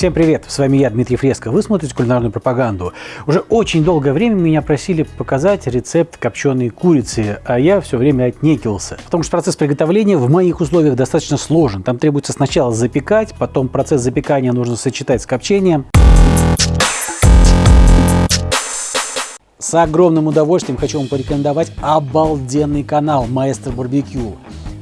Всем привет! С вами я, Дмитрий Фреско. Вы смотрите кулинарную пропаганду. Уже очень долгое время меня просили показать рецепт копченой курицы, а я все время отнекился. Потому что процесс приготовления в моих условиях достаточно сложен. Там требуется сначала запекать, потом процесс запекания нужно сочетать с копчением. С огромным удовольствием хочу вам порекомендовать обалденный канал Маэстро Барбекю.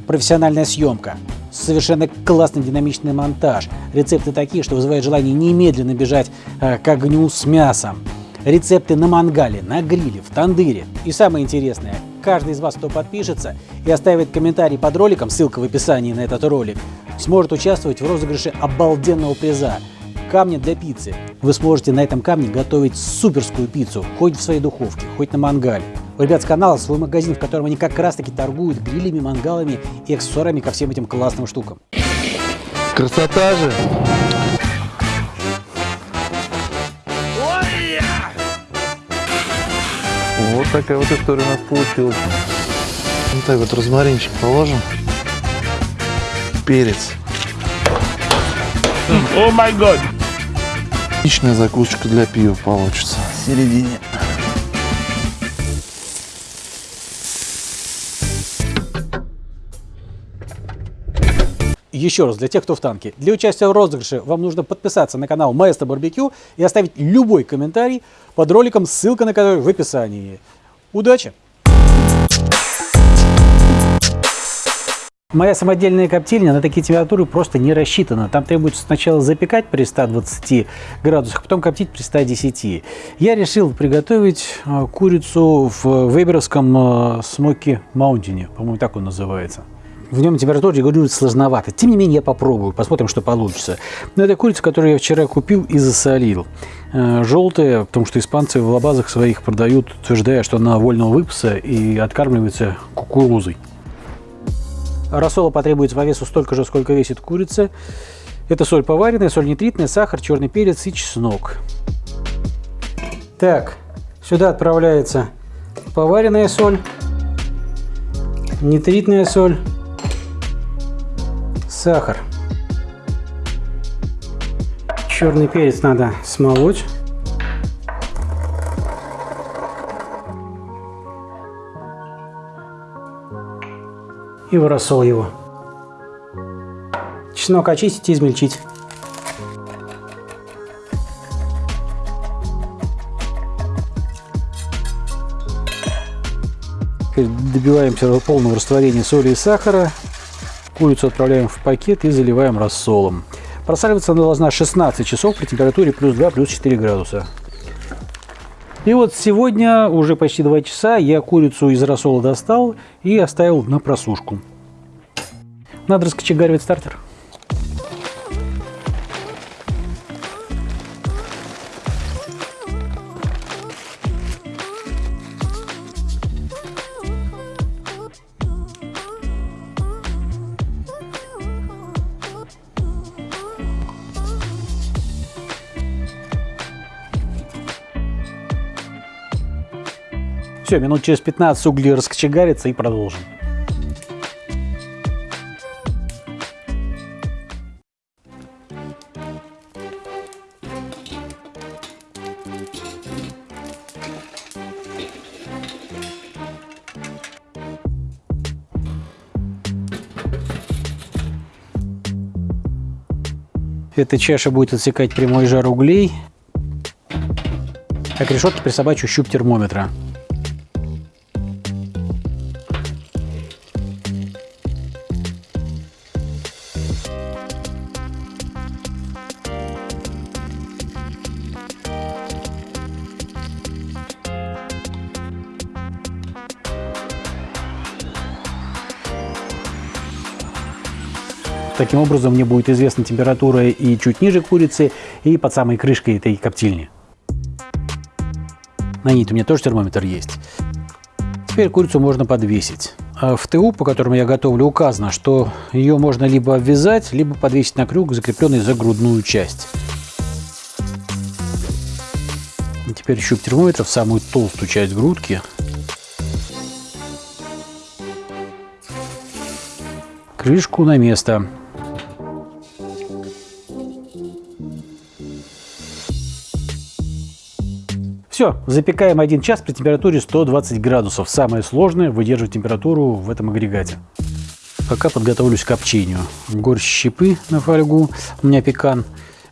Профессиональная съемка, совершенно классный динамичный монтаж. Рецепты такие, что вызывают желание немедленно бежать э, к огню с мясом. Рецепты на мангале, на гриле, в тандыре. И самое интересное, каждый из вас, кто подпишется и оставит комментарий под роликом, ссылка в описании на этот ролик, сможет участвовать в розыгрыше обалденного приза – камня для пиццы. Вы сможете на этом камне готовить суперскую пиццу, хоть в своей духовке, хоть на мангале. У ребят с канала свой магазин, в котором они как раз таки торгуют грилями, мангалами и аксессуарами ко всем этим классным штукам. Красота же! Вот такая вот история у нас получилась. Вот так вот розмаринчик положим. Перец. О май год! Отличная закусочка для пива получится. В середине. Еще раз, для тех, кто в танке. Для участия в розыгрыше вам нужно подписаться на канал Маэстро Барбекю и оставить любой комментарий под роликом, ссылка на который в описании. Удачи! Моя самодельная коптильня на такие температуры просто не рассчитана. Там требуется сначала запекать при 120 градусах, потом коптить при 110. Я решил приготовить э, курицу в вейберовском смоки маунтине, по-моему, так он называется. В нем температура регулируется сложновато. Тем не менее, я попробую, посмотрим, что получится. Но это курица, которую я вчера купил и засолил. Э, Желтая, потому что испанцы в лабазах своих продают, утверждая, что она вольного выпаса и откармливается кукурузой. Рассола потребуется по весу столько же, сколько весит курица. Это соль поваренная, соль нитритная, сахар, черный перец и чеснок. Так, сюда отправляется поваренная соль, нитритная соль, сахар. Черный перец надо смолоть. и в рассол его. Чеснок очистить и измельчить. Добиваемся полного растворения соли и сахара. Курицу отправляем в пакет и заливаем рассолом. Просаливаться она должна 16 часов при температуре плюс 2, плюс 4 градуса. И вот сегодня, уже почти 2 часа, я курицу из рассола достал и оставил на просушку. Надо раскочегаривать стартер. Все, минут через 15 угли раскочегарится и продолжим. Эта чаша будет отсекать прямой жар углей, а к присобачу щуп термометра. Таким образом, мне будет известна температура и чуть ниже курицы, и под самой крышкой этой коптильни. На ней у меня тоже термометр есть. Теперь курицу можно подвесить. А в ТУ, по которому я готовлю, указано, что ее можно либо обвязать, либо подвесить на крюк, закрепленный за грудную часть. Теперь щуп термометра в самую толстую часть грудки. Крышку на место. Все, запекаем 1 час при температуре 120 градусов. Самое сложное выдерживать температуру в этом агрегате. Пока подготовлюсь к копчению. Горсть щепы на фольгу, у меня пекан.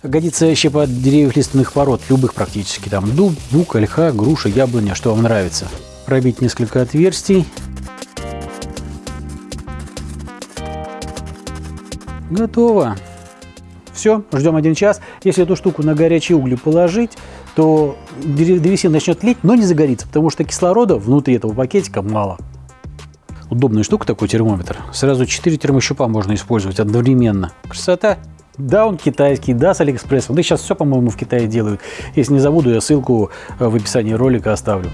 Годится щепа от деревьев лиственных пород, любых практически. Там дуб, бук, ольха, груша, яблоня, что вам нравится. Пробить несколько отверстий. Готово. Все, ждем один час. Если эту штуку на горячие угли положить, то древесина начнет тлеть, но не загорится, потому что кислорода внутри этого пакетика мало. Удобная штука такой термометр. Сразу 4 термощупа можно использовать одновременно. Красота! Да, он китайский, да, с Алиэкспресса. Да сейчас все, по-моему, в Китае делают. Если не забуду, я ссылку в описании ролика оставлю.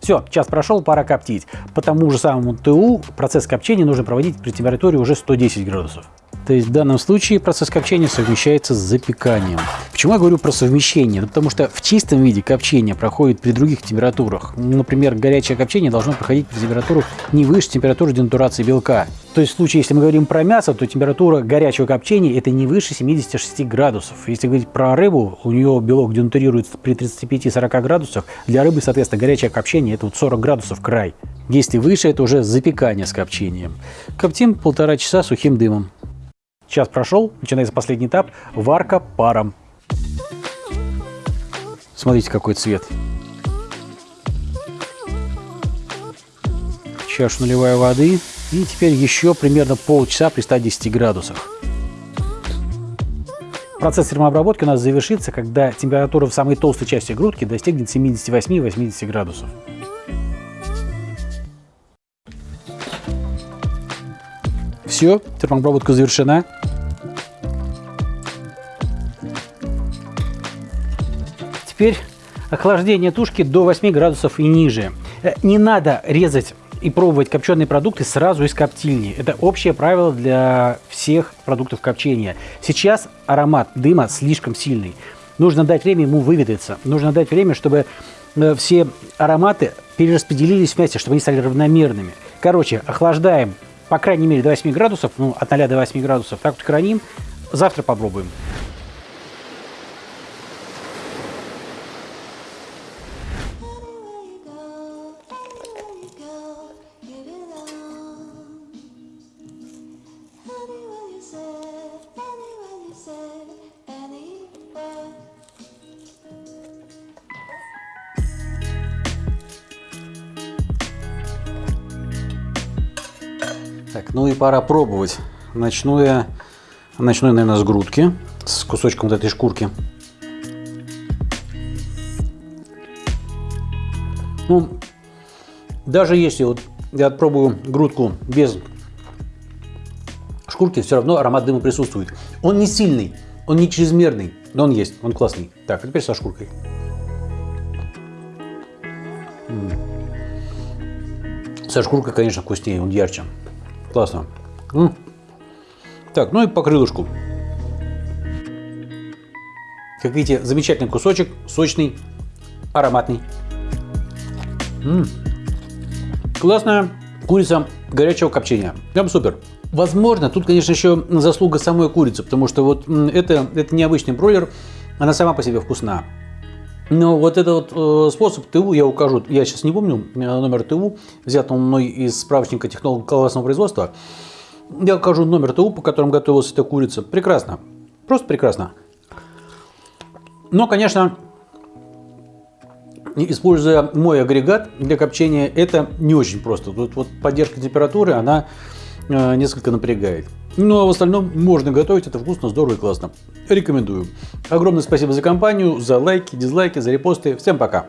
Все, час прошел, пора коптить. По тому же самому ТУ процесс копчения нужно проводить при температуре уже 110 градусов. То есть в данном случае процесс копчения совмещается с запеканием. Почему я говорю про совмещение? Ну, потому что в чистом виде копчение проходит при других температурах. Например, горячее копчение должно проходить при температурах не выше температуры денатурации белка. То есть в случае, если мы говорим про мясо, то температура горячего копчения это не выше 76 градусов. Если говорить про рыбу, у нее белок денатурируется при 35-40 градусах. Для рыбы, соответственно, горячее копчение это вот 40 градусов край. Если выше, это уже запекание с копчением. Коптим полтора часа сухим дымом. Час прошел, начинается последний этап – варка паром. Смотрите, какой цвет. Чашу наливаю воды. И теперь еще примерно полчаса при 110 градусах. Процесс термообработки у нас завершится, когда температура в самой толстой части грудки достигнет 78-80 градусов. Все, термообработка завершена. Теперь охлаждение тушки до 8 градусов и ниже. Э, не надо резать и пробовать копченые продукты сразу из коптильни. Это общее правило для всех продуктов копчения. Сейчас аромат дыма слишком сильный. Нужно дать время ему выведаться. Нужно дать время, чтобы э, все ароматы перераспределились вместе, чтобы они стали равномерными. Короче, охлаждаем по крайней мере до 8 градусов, ну от 0 до 8 градусов, так вот храним. Завтра попробуем. Так, ну и пора пробовать. Начну я, начну я, наверное, с грудки, с кусочком вот этой шкурки. Ну, даже если вот я пробую грудку без шкурки, все равно аромат дыма присутствует. Он не сильный, он не чрезмерный, но он есть, он классный. Так, а теперь со шкуркой. Со шкуркой, конечно, вкуснее, он ярче. Классно. Так, ну и по крылышку. Как видите, замечательный кусочек, сочный, ароматный. М -м. Классная курица горячего копчения. Прям супер. Возможно, тут, конечно, еще заслуга самой курицы, потому что вот это, это необычный бройлер, она сама по себе вкусна. Но вот этот вот э, способ ТУ я укажу, я сейчас не помню номер ТУ, взят он мной из справочника технологов колбасного производства. Я укажу номер ТУ, по которому готовилась эта курица. Прекрасно, просто прекрасно. Но, конечно, используя мой агрегат для копчения, это не очень просто. Тут вот поддержка температуры, она э, несколько напрягает. Ну а в остальном можно готовить, это вкусно, здорово и классно. Рекомендую. Огромное спасибо за компанию, за лайки, дизлайки, за репосты. Всем пока!